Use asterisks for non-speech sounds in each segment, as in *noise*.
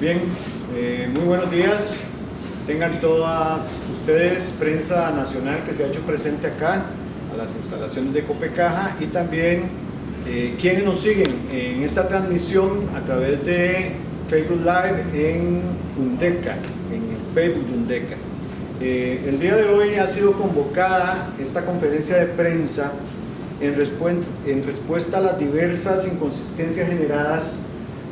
Bien, eh, muy buenos días. Tengan todas ustedes prensa nacional que se ha hecho presente acá a las instalaciones de Copecaja y también eh, quienes nos siguen en esta transmisión a través de Facebook Live en Undeca, en Facebook de Undeca. Eh, el día de hoy ha sido convocada esta conferencia de prensa en, en respuesta a las diversas inconsistencias generadas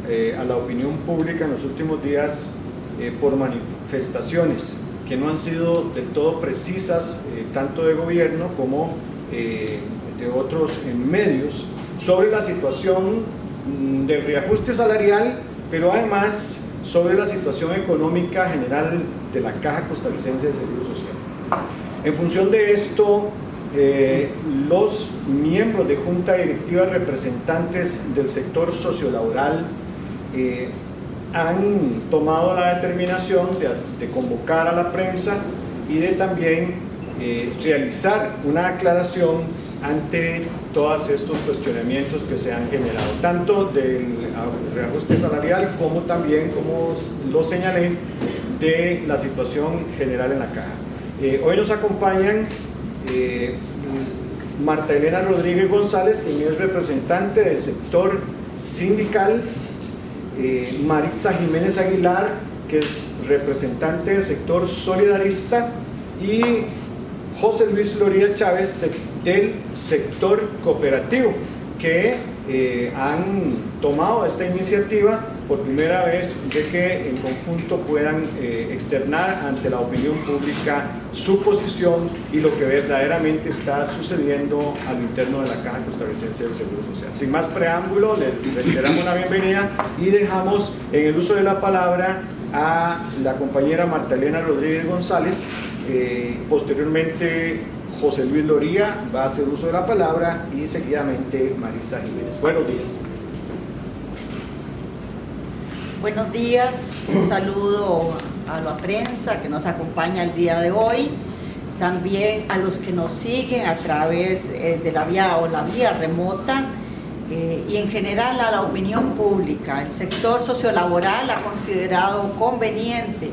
eh, a la opinión pública en los últimos días eh, por manifestaciones que no han sido del todo precisas, tanto de gobierno como de otros medios, sobre la situación mm, del reajuste salarial, pero además sobre la situación económica general de la Caja Costarricense de Seguro Social. En función de esto, eh, los miembros de junta directiva representantes del sector sociolaboral eh, han tomado la determinación de, convocar a la prensa y de también eh, realizar una aclaración ante todos estos cuestionamientos que se han generado, tanto del reajuste salarial como también, como lo señalé, de la situación general en la caja. Eh, hoy nos acompañan eh, Marta Elena Rodríguez González, quien es representante del sector sindical, eh, Maritza Jiménez Aguilar, que es representante del sector solidarista, y José Luis Loría Chávez, del sector cooperativo, que eh, han tomado esta iniciativa por primera vez de que en conjunto puedan eh, externar ante la opinión pública su posición y lo que verdaderamente está sucediendo al interno de la Caja Costarricense del Seguro Social. Sin más preámbulo, les, damos una bienvenida y dejamos en el uso de la palabra a la compañera Marta Elena Rodríguez González, eh, posteriormente José Luis Loría va a hacer uso de la palabra y seguidamente Marisa Jiménez. Buenos días. Buenos días, un saludo a la prensa que nos acompaña el día de hoy, también a los que nos siguen a través eh, de la vía o la vía remota eh, y en general a la opinión pública. El sector sociolaboral ha considerado conveniente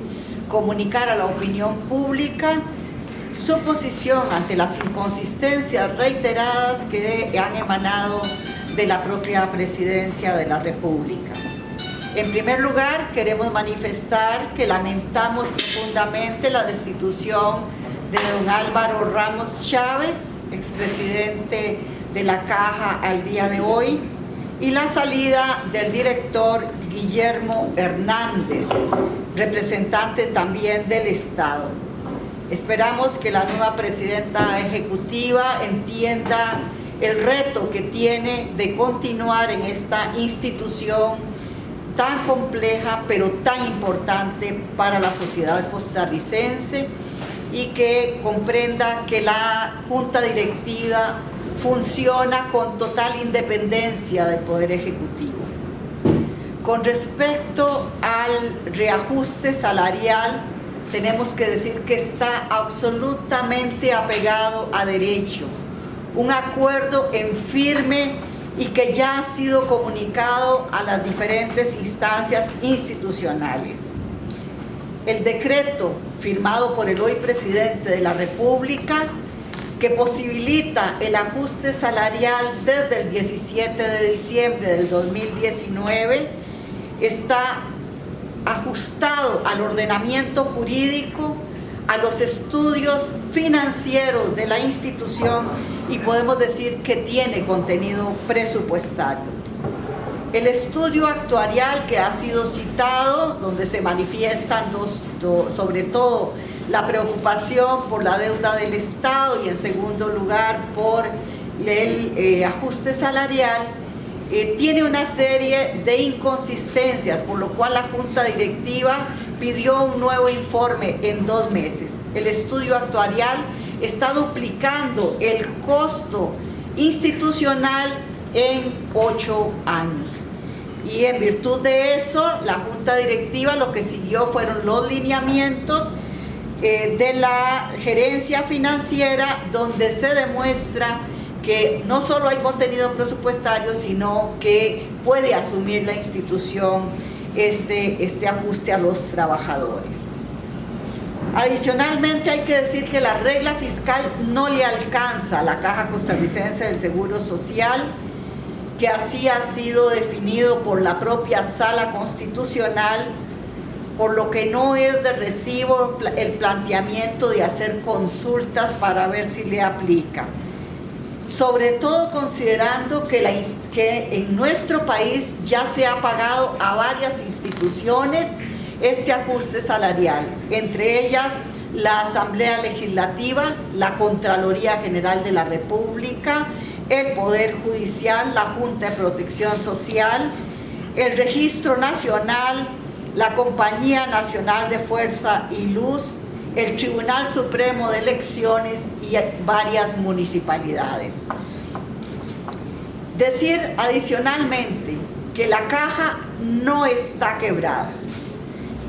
comunicar a la opinión pública su posición ante las inconsistencias reiteradas que han emanado de la propia presidencia de la República. En primer lugar, queremos manifestar que lamentamos profundamente la destitución de don Álvaro Ramos Chávez, expresidente de la Caja al día de hoy, y la salida del director Guillermo Hernández, representante también del Estado. Esperamos que la nueva presidenta ejecutiva entienda el reto que tiene de continuar en esta institución tan compleja pero tan importante para la sociedad costarricense y que comprenda que la Junta Directiva funciona con total independencia del Poder Ejecutivo. Con respecto al reajuste salarial, tenemos que decir que está absolutamente apegado a derecho. Un acuerdo en firme y que ya ha sido comunicado a las diferentes instancias institucionales. El decreto firmado por el hoy presidente de la República que posibilita el ajuste salarial desde el 17 de diciembre del 2019 está ajustado al ordenamiento jurídico, a los estudios financieros de la institución y podemos decir que tiene contenido presupuestario. El estudio actuarial que ha sido citado, donde se manifiestan sobre todo la preocupación por la deuda del Estado y en segundo lugar por el eh, ajuste salarial, eh, tiene una serie de inconsistencias, por lo cual la Junta Directiva pidió un nuevo informe en dos meses. El estudio actuarial está duplicando el costo institucional en ocho años. Y en virtud de eso, la Junta Directiva lo que siguió fueron los lineamientos eh, de la gerencia financiera donde se demuestra que no solo hay contenido presupuestario, sino que puede asumir la institución este, este ajuste a los trabajadores. Adicionalmente hay que decir que la regla fiscal no le alcanza a la Caja Costarricense del Seguro Social, que así ha sido definido por la propia Sala Constitucional, por lo que no es de recibo el planteamiento de hacer consultas para ver si le aplica. Sobre todo considerando que, en nuestro país ya se ha pagado a varias instituciones este ajuste salarial, entre ellas la Asamblea Legislativa, la Contraloría General de la República, el Poder Judicial, la Junta de Protección Social, el Registro Nacional, la Compañía Nacional de Fuerza y Luz, el Tribunal Supremo de Elecciones y varias municipalidades. Decir adicionalmente que la caja no está quebrada,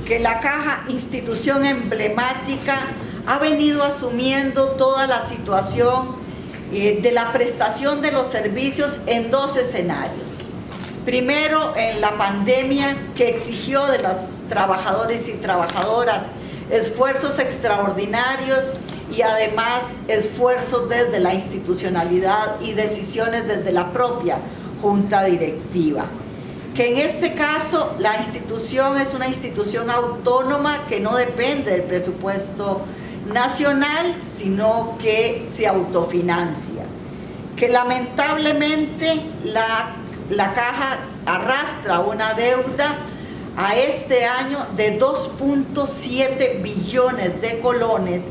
que la caja, institución emblemática, ha venido asumiendo toda la situación eh, de la prestación de los servicios en dos escenarios. Primero, en la pandemia que exigió de los trabajadores y trabajadoras esfuerzos extraordinarios y además esfuerzos desde la institucionalidad y decisiones desde la propia junta directiva. Que en este caso la institución es una institución autónoma que no depende del presupuesto nacional, sino que se autofinancia. Que lamentablemente la, la caja arrastra una deuda a este año de 2.7 billones de colones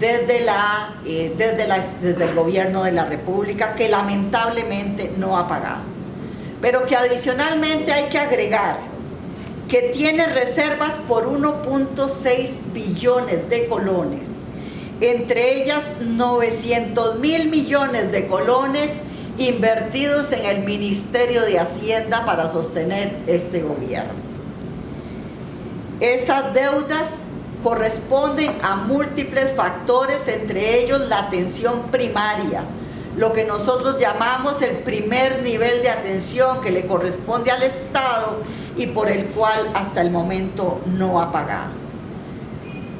eh, desde, la, desde el gobierno de la República que lamentablemente no ha pagado. Pero que adicionalmente hay que agregar que tiene reservas por 1.6 billones de colones, entre ellas 900 mil millones de colones invertidos en el Ministerio de Hacienda para sostener este gobierno. Esas deudas corresponden a múltiples factores, entre ellos la atención primaria, lo que nosotros llamamos el primer nivel de atención que le corresponde al Estado y por el cual hasta el momento no ha pagado.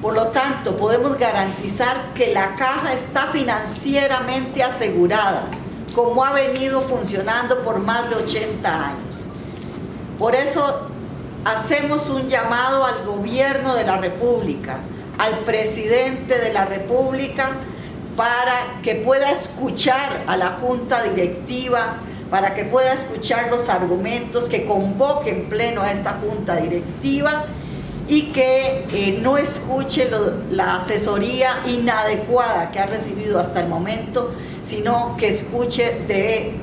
Por lo tanto, podemos garantizar que la caja está financieramente asegurada, como ha venido funcionando por más de 80 años. Por eso hacemos un llamado al gobierno de la República, al presidente de la República, para que pueda escuchar a la Junta Directiva, para que pueda escuchar los argumentos, que convoque en pleno a esta Junta Directiva y que eh, no escuche la asesoría inadecuada que ha recibido hasta el momento, sino que escuche de,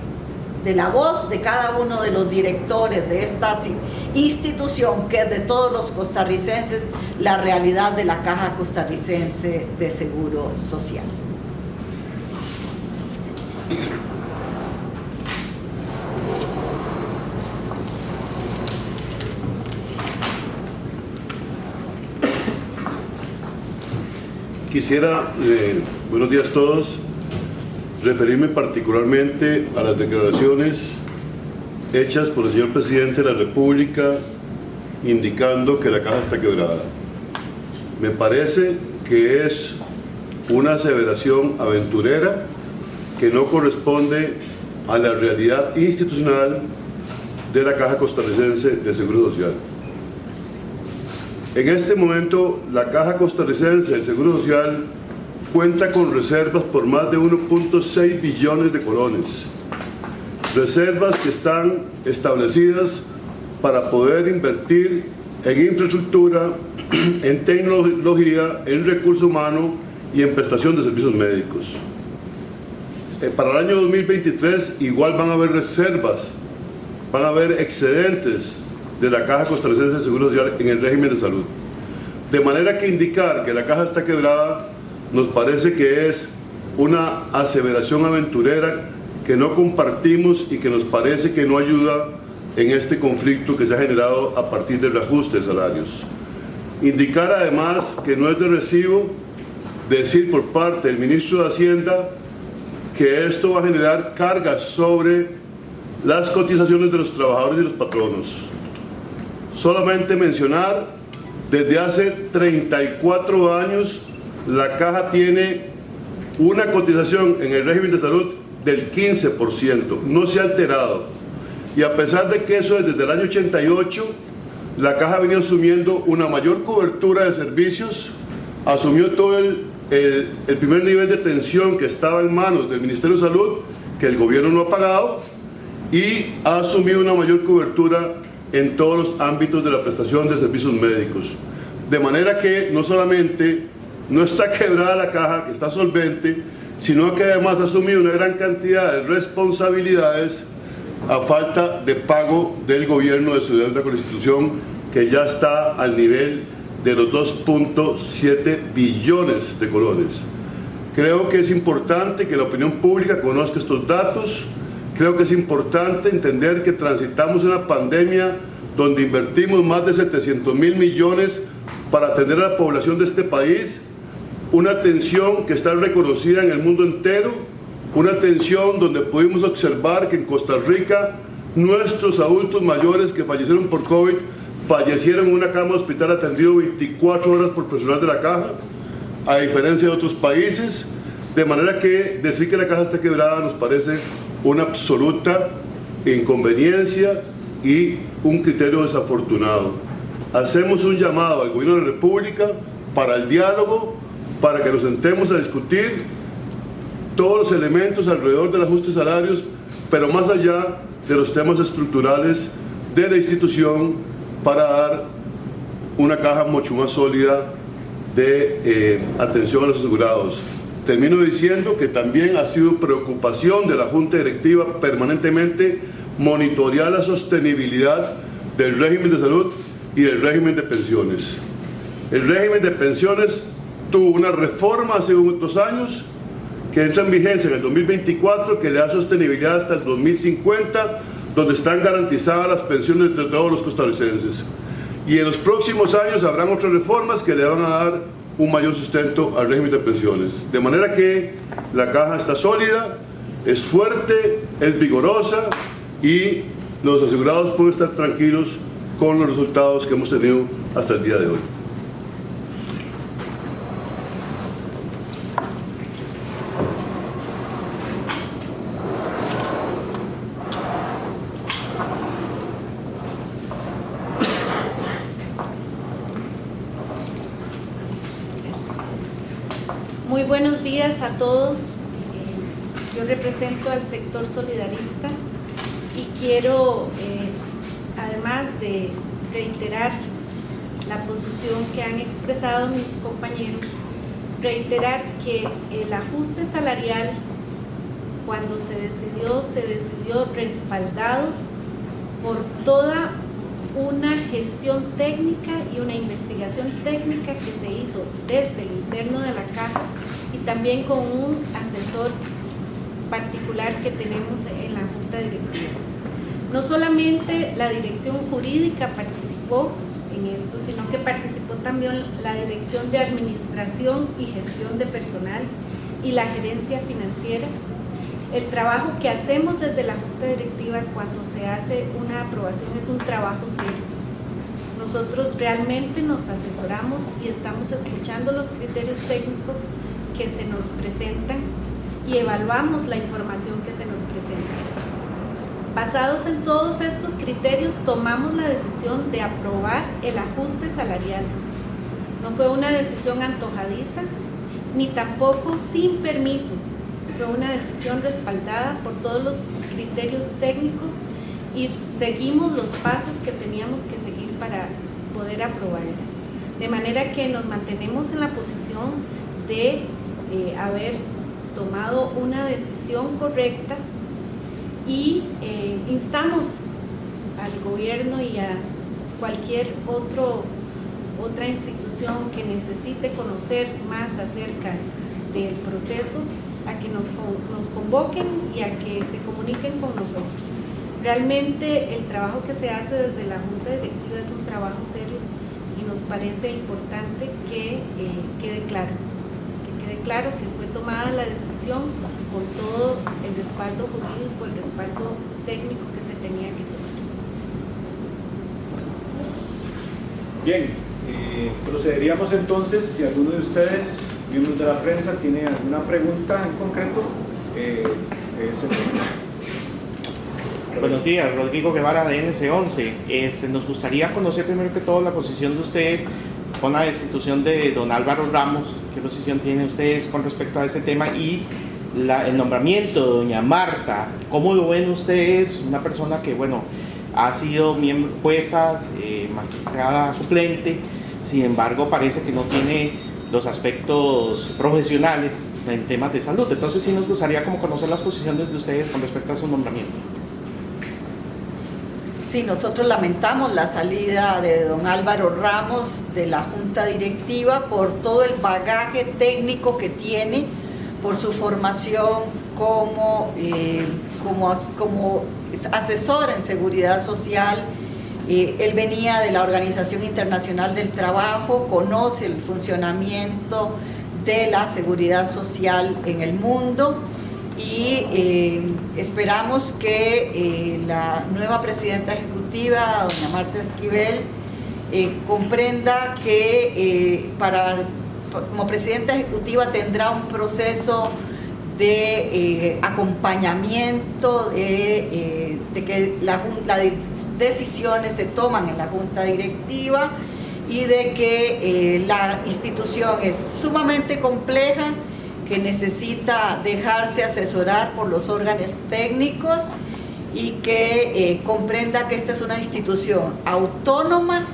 de la voz de cada uno de los directores de esta institución que es de todos los costarricenses la realidad de la Caja Costarricense de Seguro Social. Quisiera, eh, buenos días a todos, referirme particularmente a las declaraciones hechas por el señor presidente de la República indicando que la caja está quebrada. Me parece que es una aseveración aventurera que no corresponde a la realidad institucional de la Caja Costarricense de Seguro Social. En este momento, la Caja Costarricense de Seguro Social cuenta con reservas por más de 1.6 billones de colones, reservas que están establecidas para poder invertir en infraestructura, *clears throat* en tecnología, en recurso humano y en prestación de servicios médicos. Eh, para el año 2023 igual van a haber reservas, van a haber excedentes de la Caja Costarricense de Seguro Social en el régimen de salud. De manera que indicar que la caja está quebrada nos parece que es una aseveración aventurera que no compartimos y que nos parece que no ayuda en este conflicto que se ha generado a partir del reajuste de salarios. Indicar además que no es de recibo decir por parte del ministro de Hacienda que esto va a generar cargas sobre las cotizaciones de los trabajadores y los patronos. solamente mencionar, desde hace 34 años la caja tiene una cotización en el régimen de salud del 15%, no se ha alterado. Y a pesar de que eso es desde el año 88, la caja venido asumiendo una mayor cobertura de servicios, asumió todo el, el, primer nivel de atención que estaba en manos del Ministerio de Salud, que el gobierno no ha pagado, y ha asumido una mayor cobertura en todos los ámbitos de la prestación de servicios médicos. De manera que no solamente no está *laughs* quebrada la caja, que está solvente, sino que además ha asumido una gran cantidad de responsabilidades a falta de pago del gobierno de su deuda con la institución, que ya está al nivel de los 2.7 billones de colones. Creo que es importante que la opinión pública conozca estos datos, creo que es importante entender que transitamos una pandemia donde invertimos más de 700 mil millones para atender a la población de este país, una atención que está reconocida en el mundo entero, una atención donde pudimos observar que en Costa Rica nuestros adultos mayores que fallecieron por COVID fallecieron en una cama hospital atendido 24 horas por personal de la caja, a diferencia de otros países, de manera que decir que la caja está quebrada nos parece una absoluta inconveniencia y un criterio desafortunado. Hacemos un llamado al gobierno de la República para el diálogo, para que nos sentemos a discutir todos los elementos alrededor del ajuste de salarios, pero más allá de los temas estructurales de la institución para dar una caja mucho más sólida de eh, atención a los asegurados. Termino diciendo que también ha sido preocupación de la Junta Directiva permanentemente monitorear la sostenibilidad del régimen de salud y del régimen de pensiones. El régimen de pensiones tuvo una reforma hace dos años que entra en vigencia en el 2024 que le da sostenibilidad hasta el 2050 donde están garantizadas las pensiones de todos los costarricenses. Y en los próximos años habrán otras reformas que le van a dar un mayor sustento al régimen de pensiones. De manera que la caja está sólida, es fuerte, es vigorosa y los asegurados pueden estar tranquilos con los resultados que hemos tenido hasta el día de hoy. Muy buenos días a todos. Yo represento al sector solidarista y quiero, eh, además de reiterar la posición que han expresado mis compañeros, reiterar que el ajuste salarial cuando se decidió, se decidió respaldado por toda una gestión técnica y una investigación técnica que se hizo desde el interno de la caja y también con un asesor particular que tenemos en la Junta Directiva. No solamente la dirección jurídica participó en esto, sino que participó también la dirección de administración y gestión de personal y la gerencia financiera el trabajo que hacemos desde la Junta Directiva cuando se hace una aprobación es un trabajo serio. Nosotros realmente nos asesoramos y estamos escuchando los criterios técnicos que se nos presentan y evaluamos la información que se nos presenta. Basados en todos estos criterios, tomamos la decisión de aprobar el ajuste salarial. No fue una decisión antojadiza, ni tampoco sin permiso, una decisión respaldada por todos los criterios técnicos y seguimos los pasos que teníamos que seguir para poder aprobarla. De manera que nos mantenemos en la posición de eh, haber tomado una decisión correcta y eh, instamos al gobierno y a cualquier otro, otra institución que necesite conocer más acerca del proceso a que nos, nos convoquen y a que se comuniquen con nosotros. Realmente el trabajo que se hace desde la Junta Directiva es un trabajo serio y nos parece importante que eh, quede claro, que quede claro que fue tomada la decisión con todo el respaldo jurídico, el respaldo técnico que se tenía que tomar. Bien, eh, procederíamos entonces, si alguno de ustedes, miembros de la prensa, tiene alguna pregunta en concreto, eh, momento. Buenos días, Rodrigo Guevara de NC11. Este, nos gustaría conocer primero que todo la posición de ustedes con la destitución de don Álvaro Ramos. ¿Qué posición tienen ustedes con respecto a ese tema? Y el nombramiento de doña Marta. ¿Cómo lo ven ustedes? Una persona que, bueno, ha sido miembro, jueza, eh, magistrada suplente, sin embargo parece que no tiene los aspectos profesionales en temas de salud. Entonces sí nos gustaría como conocer las posiciones de ustedes con respecto a su nombramiento. Sí, nosotros lamentamos la salida de don Álvaro Ramos de la Junta Directiva por todo el bagaje técnico que tiene, por su formación como, eh, como, como asesor en seguridad social. Eh, él venía de la Organización Internacional del Trabajo, conoce el funcionamiento de la seguridad social en el mundo y eh, esperamos que eh, la nueva presidenta ejecutiva, doña Marta Esquivel, comprenda que para, como presidenta ejecutiva tendrá un proceso de acompañamiento, de, que la las decisiones se toman en la junta directiva y de que eh, la institución es sumamente compleja, que necesita dejarse asesorar por los órganos técnicos y que eh, comprenda que esta es una institución autónoma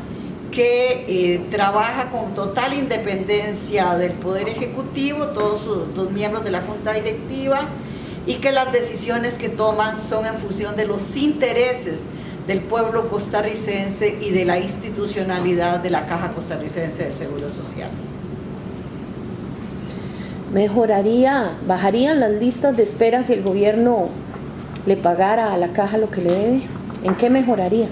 que eh, trabaja con total independencia del Poder Ejecutivo, todos los miembros de la Junta Directiva, y que las decisiones que toman son en función de los intereses del pueblo costarricense y de la institucionalidad de la Caja Costarricense del Seguro Social. mejoraría, bajarían las listas de espera si el gobierno le pagara a la caja lo que le debe. ¿En qué mejoraría?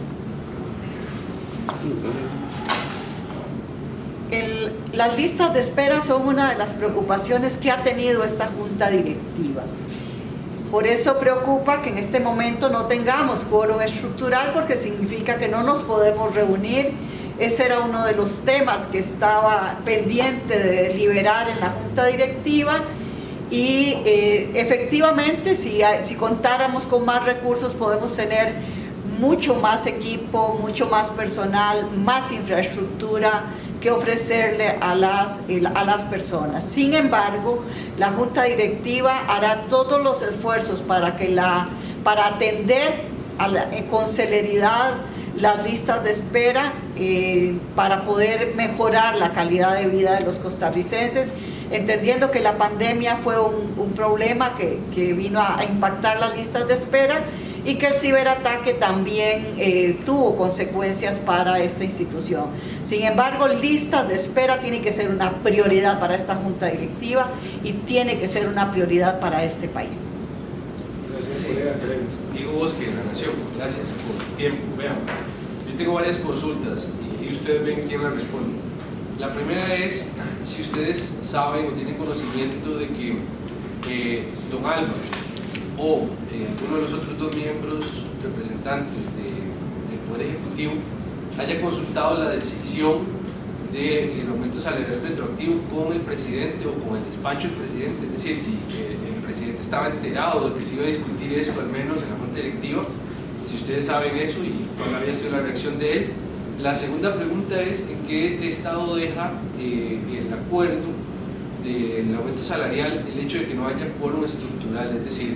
El- las listas de espera son una de las preocupaciones que ha tenido esta junta directiva. Por eso preocupa que en este momento no tengamos quórum estructural porque significa que no nos podemos reunir. Ese era uno de los temas que estaba pendiente de deliberar en la junta directiva y eh, efectivamente si, contáramos con más recursos podemos tener mucho más equipo, mucho más personal, más infraestructura que ofrecerle a las, a las personas. Sin embargo, la Junta Directiva hará todos los esfuerzos para, que la, para atender eh, con celeridad las listas de espera eh, para poder mejorar la calidad de vida de los costarricenses, entendiendo que la pandemia fue un, un problema que, que vino a impactar las listas de espera y que el ciberataque también eh, tuvo consecuencias para esta institución. Sin embargo, listas de espera tiene que ser una prioridad para esta junta directiva y tiene que ser una prioridad para este país. Gracias, colega. Diego Bosque, La Nación, gracias por tiempo. Vean, yo tengo varias consultas y, ustedes ven quién las responde. La primera es si ustedes saben o tienen conocimiento de que eh, don Álvaro o eh, alguno de los otros dos miembros representantes de- del Poder Ejecutivo haya consultado la decisión del aumento salarial retroactivo con el presidente o con el despacho del presidente, es decir, si eh, el presidente estaba enterado de que se iba a discutir esto, al menos en la junta directiva, si ustedes saben eso y cuál había sido la reacción de él. La segunda pregunta es en qué estado deja eh, el acuerdo del aumento salarial el hecho de que no haya quórum estructural, es decir,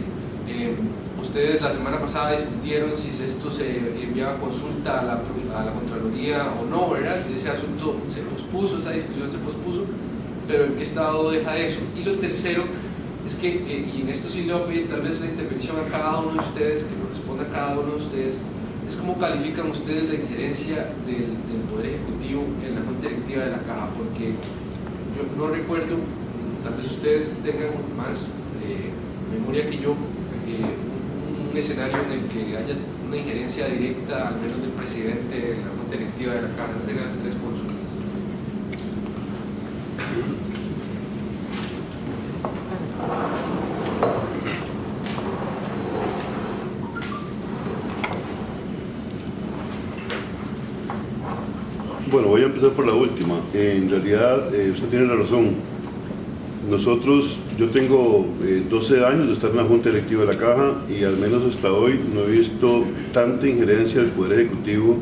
eh, ustedes la semana pasada discutieron si esto se enviaba consulta a la, a la Contraloría o no, ¿verdad? Ese asunto se pospuso, esa discusión se pospuso, pero ¿en qué estado deja eso? Y lo tercero es que, eh, y en esto sí le voy a pedir tal vez la intervención a cada uno de ustedes, que lo responda a cada uno de ustedes, es cómo califican ustedes la injerencia del, Poder Ejecutivo en la Junta Directiva de la Caja, porque yo no recuerdo, tal vez ustedes tengan más eh, memoria que yo, un, escenario en el que haya una injerencia directa, al menos del presidente en la Junta Directiva de la Caja, serían las tres consultas. Bueno, voy a empezar por la última. En realidad, eh, usted tiene la razón. Nosotros, yo tengo eh, 12 años de estar en la Junta Directiva de la Caja y al menos hasta hoy no he visto tanta injerencia del Poder Ejecutivo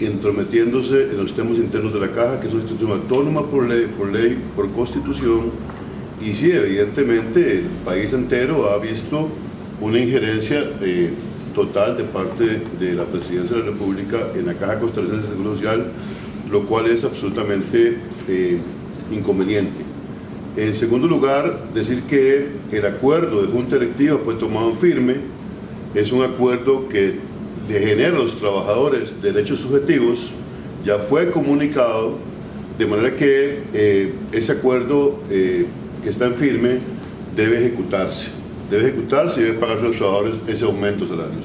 entrometiéndose en los temas internos de la Caja, que es una institución autónoma por ley, por, constitución, y sí, evidentemente el país entero ha visto una injerencia eh, total de parte de la Presidencia de la República en la Caja Costarricense de Seguro Social, lo cual es absolutamente eh, inconveniente. En segundo lugar, decir que el acuerdo de Junta Directiva fue tomado en firme, es un acuerdo que le genera a los trabajadores derechos subjetivos, ya fue comunicado, de manera que eh, ese acuerdo eh, que está en firme debe ejecutarse. Debe ejecutarse y debe pagar a los trabajadores ese aumento de salarios.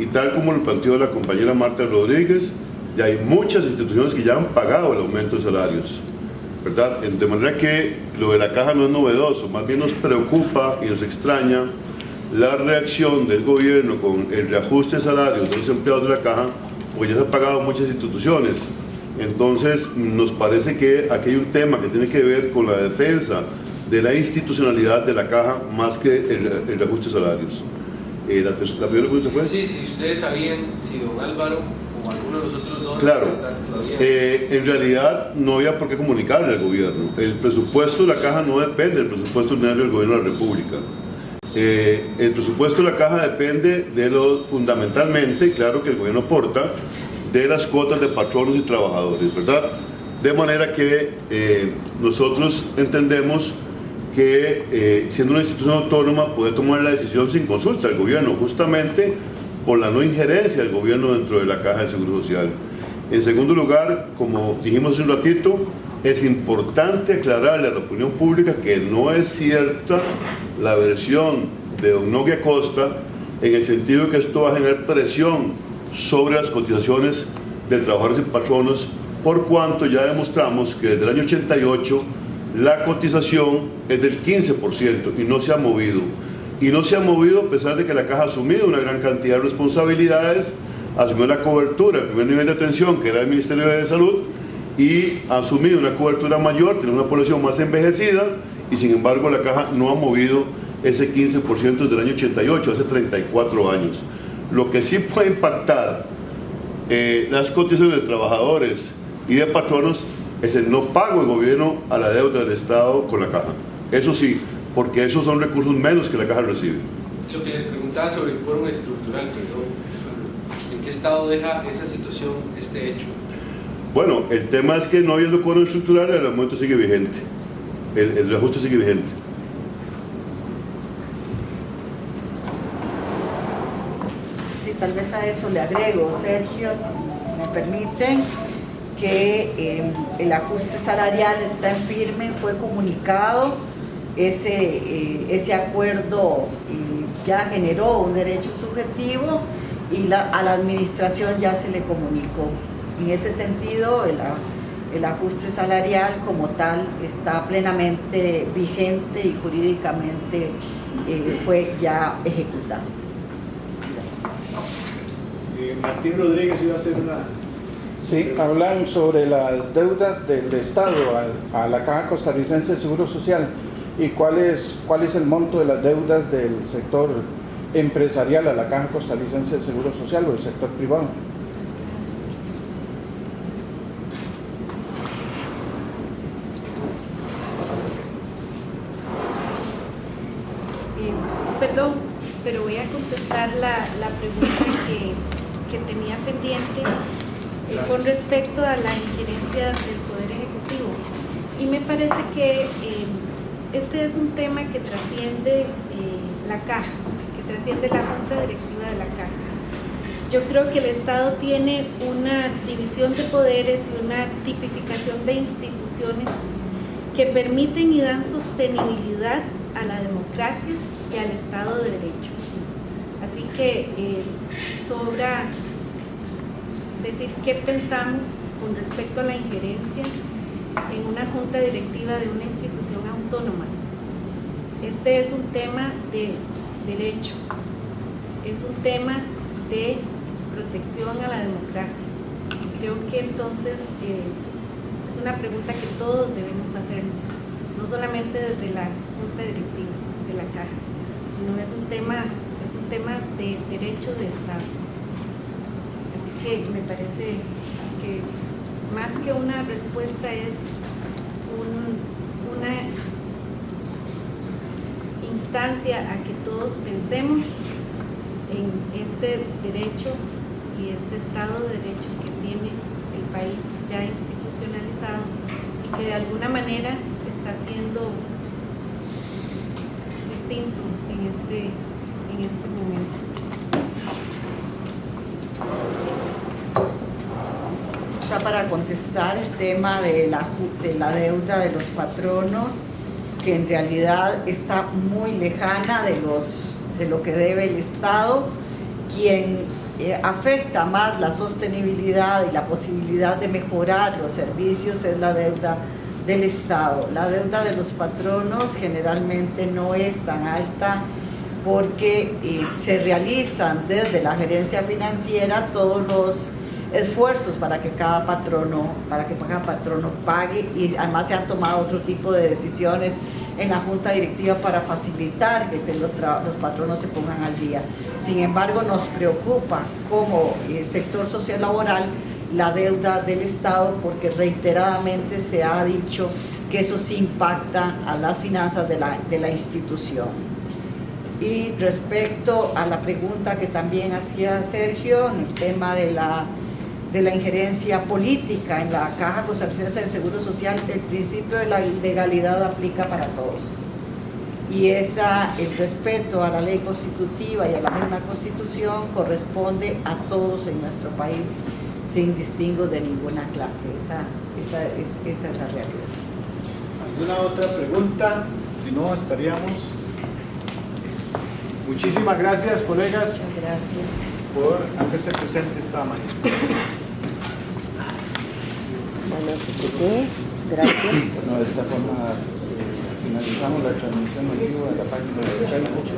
Y tal como lo planteó la compañera Marta Rodríguez, ya hay muchas instituciones que ya han pagado el aumento de salarios. ¿Verdad? De manera que lo de la caja no es novedoso, más bien nos preocupa y nos extraña la reacción del gobierno con el reajuste de salarios de los empleados de la caja, pues ya se han pagado muchas instituciones. Entonces nos parece que aquí hay un tema que tiene que ver con la defensa de la institucionalidad de la caja más que el, el reajuste de salarios. Eh, la, la, primera pregunta fue... Sí, si ustedes sabían si don Álvaro o alguno de los otros dos Claro, eh, en realidad no había por qué comunicarle al gobierno. El presupuesto de la caja no depende del presupuesto ordinario del gobierno de la República. Eh, el presupuesto de la caja depende de lo fundamentalmente, claro que el gobierno aporta, de las cuotas de patronos y trabajadores, ¿verdad? De manera que eh, nosotros entendemos que eh, siendo una institución autónoma puede tomar la decisión sin consulta al gobierno, justamente por la no injerencia del gobierno dentro de la caja de seguro social. En segundo lugar, como dijimos hace un ratito, es importante aclararle a la opinión pública que no es cierta la versión de don Nogui Acosta en el sentido que esto va a generar presión sobre las cotizaciones de trabajadores y patronos por cuanto ya demostramos que desde el año 88 la cotización es del 15% y no se ha movido. Y no se ha movido a pesar de que la caja ha asumido una gran cantidad de responsabilidades, asumió la cobertura, el primer nivel de atención que era el Ministerio de Salud y ha asumido una cobertura mayor, tiene una población más envejecida y sin embargo la caja no ha movido ese 15% desde el año 88, hace 34 años. Lo que sí puede impactar eh, las cotizaciones de trabajadores y de patronos es el no pago del gobierno a la deuda del Estado con la caja. Eso sí, porque esos son recursos menos que la caja recibe. Lo que les preguntaba sobre el quórum estructural, ¿en qué estado deja esa situación, este hecho? Bueno, el tema es que no habiendo quórum estructural, el aumento sigue vigente, el, el reajuste sigue vigente. Sí, tal vez a eso le agrego, Sergio, si me permiten, que eh, el ajuste salarial está en firme, fue comunicado, ese, eh, ese acuerdo eh, ya generó un derecho subjetivo y la, a la administración ya se le comunicó. En ese sentido, el, el ajuste salarial como tal está plenamente vigente y jurídicamente eh, fue ya ejecutado. Martín Rodríguez iba a hacer una... Sí, hablan sobre las deudas del Estado a, a la Caja Costarricense de Seguro Social y cuál es, cuál es el monto de las deudas del sector empresarial a la Caja Costarricense de Seguro Social o del sector privado. Eh, perdón, pero voy a contestar la, la pregunta que, que, tenía pendiente eh, con respecto a la injerencia del Poder Ejecutivo. Y me parece que eh, este es un tema que trasciende la caja, que trasciende la Junta Directiva de la caja. Yo creo que el Estado tiene una división de poderes y una tipificación de instituciones que permiten y dan sostenibilidad a la democracia y al Estado de Derecho. Así que eh, sobra decir qué pensamos con respecto a la injerencia en una junta directiva de una Este es un tema de derecho, es un tema de protección a la democracia. creo que entonces eh, es una pregunta que todos debemos hacernos, no solamente desde la Junta Directiva de la Caja, sino es un tema, es un tema de derecho de Estado. Así que me parece que más que una respuesta es un- una instancia a que todos pensemos en este derecho y este Estado de Derecho que tiene el país ya institucionalizado y que de alguna manera está siendo distinto en este, en este momento. Está para contestar el tema de la, ju- de la deuda de los patronos, que en realidad está muy lejana de, los, de lo que debe el Estado, quien eh, afecta más la sostenibilidad y la posibilidad de mejorar los servicios es la deuda del Estado. La deuda de los patronos generalmente no es tan alta porque eh, se realizan desde la gerencia financiera todos los esfuerzos para que cada patrono, para que cada patrono pague y además se han tomado otro tipo de decisiones en la junta directiva para facilitar que los, los patronos se pongan al día. Sin embargo, nos preocupa como eh, sector social laboral la deuda del Estado porque reiteradamente se ha dicho que eso sí impacta a las finanzas de la, de la institución. Y respecto a la pregunta que también hacía Sergio en el tema de la, de la injerencia política en la Caja Costarricense del Seguro Social, el principio de la legalidad aplica para todos. Y esa, el respeto a la ley constitutiva y a la misma constitución corresponde a todos en nuestro país sin distingo de ninguna clase. Esa, esa, es, esa es la realidad. ¿Alguna otra pregunta? Si no, estaríamos. Muchísimas gracias, colegas, Muchas gracias. Por hacerse presente esta mañana. Bueno, ¿qué? Gracias. Bueno, de esta forma eh, finalizamos la transmisión en vivo de la página de Facebook